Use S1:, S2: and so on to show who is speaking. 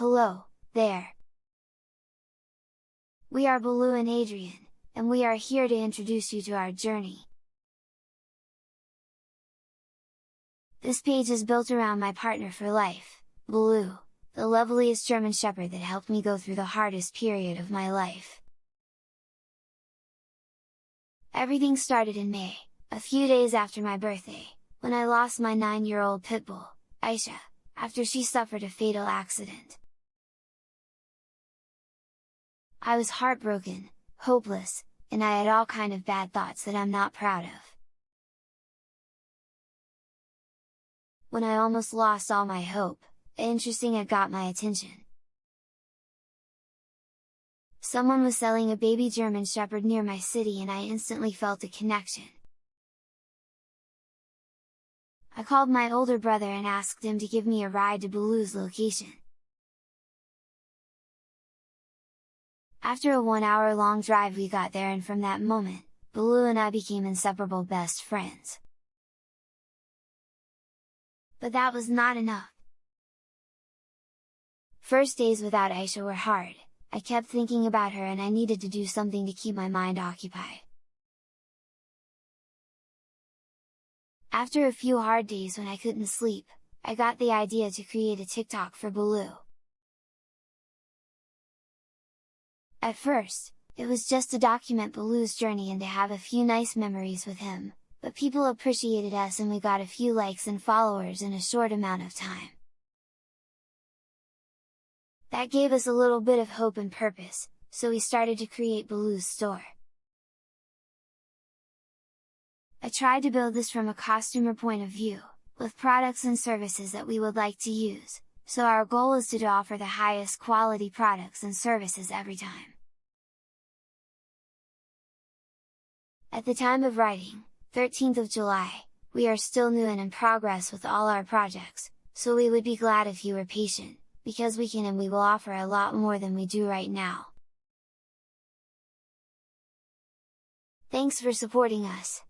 S1: Hello, there! We are Baloo and Adrian, and we are here to introduce you to our journey. This page is built around my partner for life, Baloo, the loveliest German Shepherd that helped me go through the hardest period of my life. Everything started in May, a few days after my birthday, when I lost my 9-year-old pit bull, Aisha, after she suffered a fatal accident. I was heartbroken, hopeless, and I had all kind of bad thoughts that I'm not proud of. When I almost lost all my hope, interesting it got my attention. Someone was selling a baby German Shepherd near my city and I instantly felt a connection. I called my older brother and asked him to give me a ride to Baloo's location. After a one hour long drive we got there and from that moment, Baloo and I became inseparable best friends. But that was not enough! First days without Aisha were hard, I kept thinking about her and I needed to do something to keep my mind occupied. After a few hard days when I couldn't sleep, I got the idea to create a TikTok for Baloo. At first, it was just to document Baloo's journey and to have a few nice memories with him, but people appreciated us and we got a few likes and followers in a short amount of time. That gave us a little bit of hope and purpose, so we started to create Baloo's store. I tried to build this from a customer point of view, with products and services that we would like to use, so our goal is to offer the highest quality products and services every time. At the time of writing, 13th of July, we are still new and in progress with all our projects, so we would be glad if you were patient, because we can and we will offer a lot more than we do right now. Thanks for supporting us!